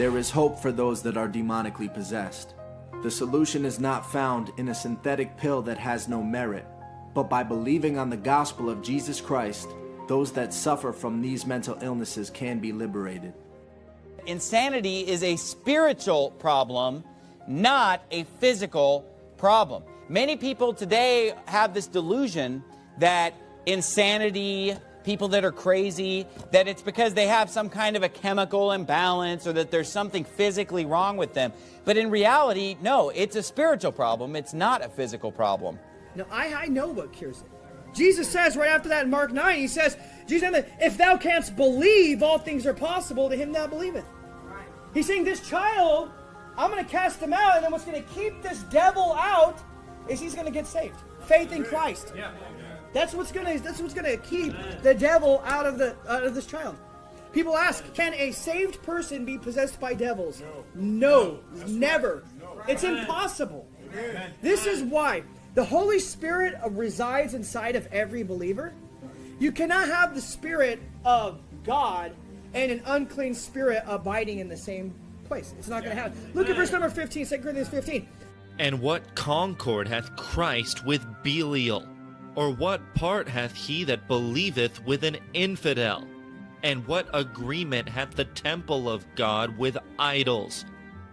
There is hope for those that are demonically possessed. The solution is not found in a synthetic pill that has no merit, but by believing on the gospel of Jesus Christ, those that suffer from these mental illnesses can be liberated. Insanity is a spiritual problem, not a physical problem. Many people today have this delusion that insanity, people that are crazy, that it's because they have some kind of a chemical imbalance or that there's something physically wrong with them. But in reality, no, it's a spiritual problem. It's not a physical problem. Now, I, I know what cures it. Jesus says right after that in Mark 9, he says, Jesus if thou canst believe, all things are possible to him that believeth. Right. He's saying this child, I'm going to cast him out, and then what's going to keep this devil out is he's going to get saved. Faith in Christ. Yeah. That's what's going to that's what's going to keep the devil out of the out of this child. People ask, can a saved person be possessed by devils? No, no never. No. It's impossible. Amen. This is why the Holy Spirit uh, resides inside of every believer. You cannot have the Spirit of God and an unclean spirit abiding in the same place. It's not going to happen. Look at verse number 15, 2 Corinthians 15. And what concord hath Christ with Belial? Or what part hath he that believeth with an infidel? And what agreement hath the temple of God with idols?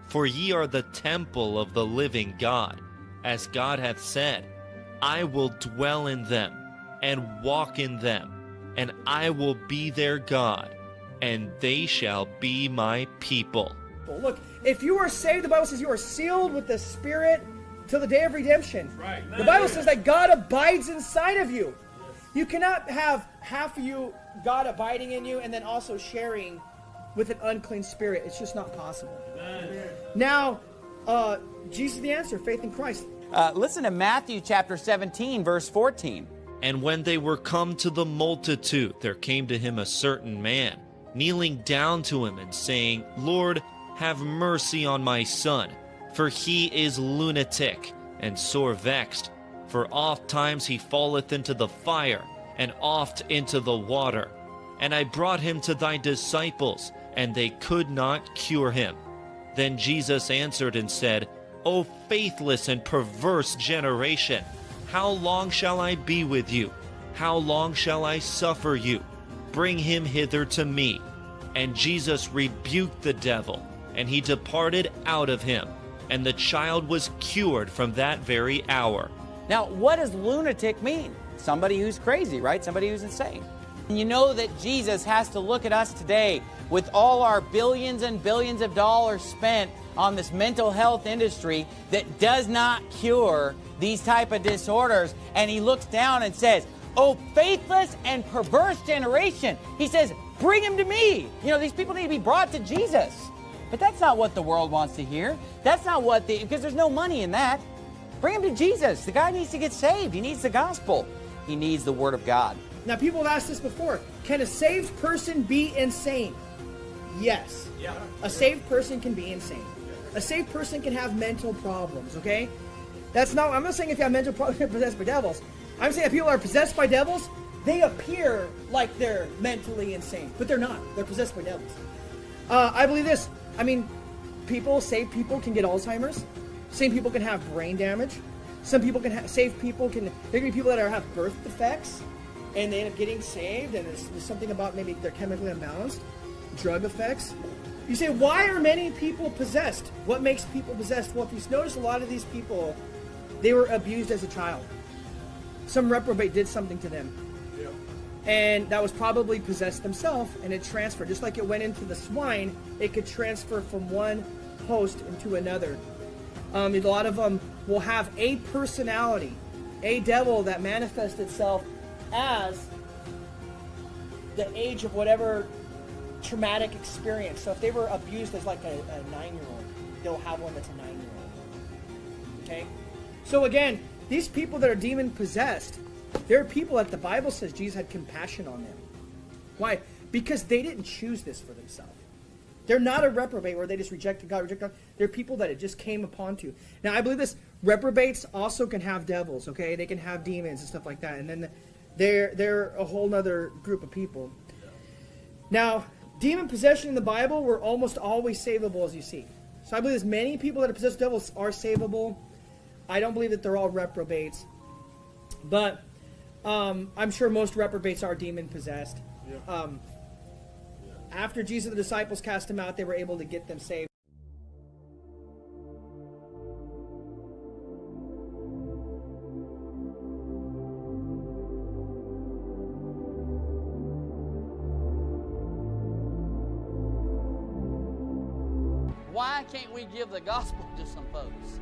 For ye are the temple of the living God as God hath said, I will dwell in them and walk in them, and I will be their God, and they shall be my people. Look, if you are saved, the Bible says you are sealed with the Spirit till the day of redemption. Right. The Bible says that God abides inside of you. You cannot have half of you, God abiding in you, and then also sharing with an unclean spirit. It's just not possible. Amen. Now, uh, Jesus the answer, faith in Christ. Uh, listen to Matthew chapter 17, verse 14. And when they were come to the multitude, there came to him a certain man, kneeling down to him and saying, Lord, have mercy on my son, for he is lunatic and sore vexed. For oft times he falleth into the fire, and oft into the water. And I brought him to thy disciples, and they could not cure him. Then Jesus answered and said, O faithless and perverse generation, how long shall I be with you? How long shall I suffer you? Bring him hither to me. And Jesus rebuked the devil, and he departed out of him, and the child was cured from that very hour. Now, what does lunatic mean? Somebody who's crazy, right? Somebody who's insane. You know that Jesus has to look at us today with all our billions and billions of dollars spent on this mental health industry that does not cure these type of disorders. And he looks down and says, Oh, faithless and perverse generation. He says, Bring him to me. You know, these people need to be brought to Jesus. But that's not what the world wants to hear. That's not what the, because there's no money in that. Bring him to Jesus. The guy needs to get saved. He needs the gospel. He needs the Word of God. Now, people have asked this before. Can a saved person be insane? Yes. Yeah. A saved person can be insane. A saved person can have mental problems, okay? That's not, I'm not saying if you have mental problems, you're possessed by devils. I'm saying if people are possessed by devils, they appear like they're mentally insane, but they're not. They're possessed by devils. Uh, I believe this. I mean, people, saved people can get Alzheimer's. Same people can have brain damage. Some people can have, saved people can, there can be people that are, have birth defects and they end up getting saved and there's, there's something about maybe they're chemically imbalanced. Drug effects. You say, why are many people possessed? What makes people possessed? Well, if you notice, a lot of these people, they were abused as a child. Some reprobate did something to them. And that was probably possessed themselves, and it transferred. Just like it went into the swine, it could transfer from one host into another. Um, a lot of them will have a personality, a devil that manifests itself as the age of whatever traumatic experience. So if they were abused as like a, a nine-year-old, they'll have one that's a nine-year-old. Okay? So again, these people that are demon possessed, they're people that the Bible says Jesus had compassion on them. Why? Because they didn't choose this for themselves. They're not a reprobate where they just rejected God, rejected God. They're people that it just came upon to. Now, I believe this. Reprobates also can have devils, okay? They can have demons and stuff like that. And then they're, they're a whole other group of people. Now, demon possession in the Bible were almost always savable, as you see. So I believe as many people that are possessed devils are savable. I don't believe that they're all reprobates, but um, I'm sure most reprobates are demon possessed. Um, after Jesus and the disciples cast them out, they were able to get them saved. Why can't we give the gospel to some folks?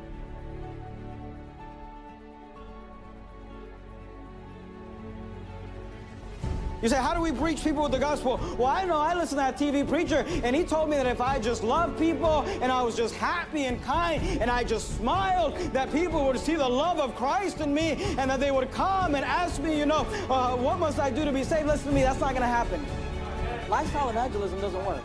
You say, how do we reach people with the gospel? Well, I know I listened to that TV preacher, and he told me that if I just loved people and I was just happy and kind and I just smiled, that people would see the love of Christ in me and that they would come and ask me, you know, uh, what must I do to be saved? Listen to me, that's not going to happen. Lifestyle evangelism doesn't work.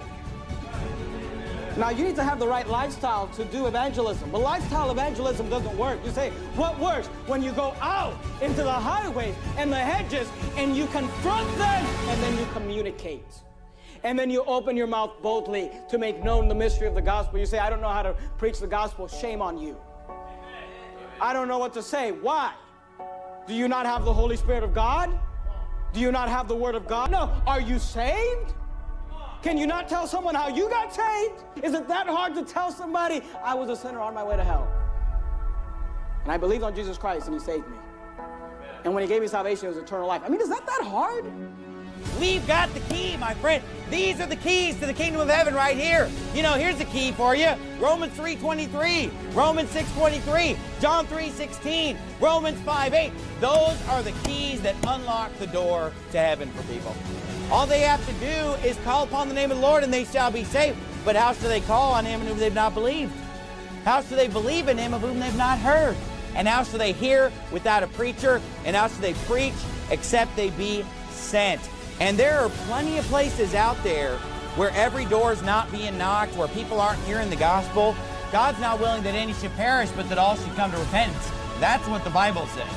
Now, you need to have the right lifestyle to do evangelism. But lifestyle evangelism doesn't work. You say, what works? When you go out into the highways and the hedges and you confront them and then you communicate. And then you open your mouth boldly to make known the mystery of the gospel. You say, I don't know how to preach the gospel. Shame on you. I don't know what to say. Why? Do you not have the Holy Spirit of God? Do you not have the Word of God? No. Are you saved? Can you not tell someone how you got saved? Is it that hard to tell somebody I was a sinner on my way to hell? And I believed on Jesus Christ and he saved me. And when he gave me salvation, it was eternal life. I mean, is that that hard? We've got the key, my friend. These are the keys to the kingdom of heaven right here. You know, here's the key for you. Romans 3.23, Romans 6.23, John 3.16, Romans 5.8. Those are the keys that unlock the door to heaven for people. All they have to do is call upon the name of the Lord and they shall be saved. But how shall they call on him in whom they've not believed? How shall they believe in him of whom they've not heard? And how shall they hear without a preacher? And how shall they preach except they be sent? And there are plenty of places out there where every door is not being knocked, where people aren't hearing the gospel. God's not willing that any should perish, but that all should come to repentance. That's what the Bible says.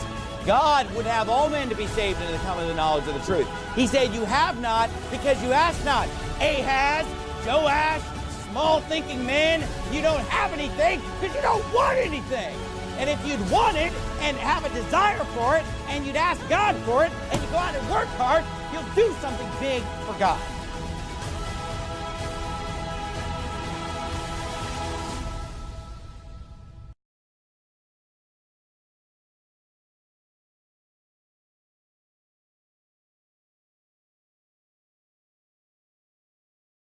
God would have all men to be saved and to come to the knowledge of the truth. He said, You have not because you ask not. Ahaz, Joash, small thinking men, you don't have anything because you don't want anything. And if you'd want it and have a desire for it and you'd ask God for it and you go out and work hard, you'll do something big for God.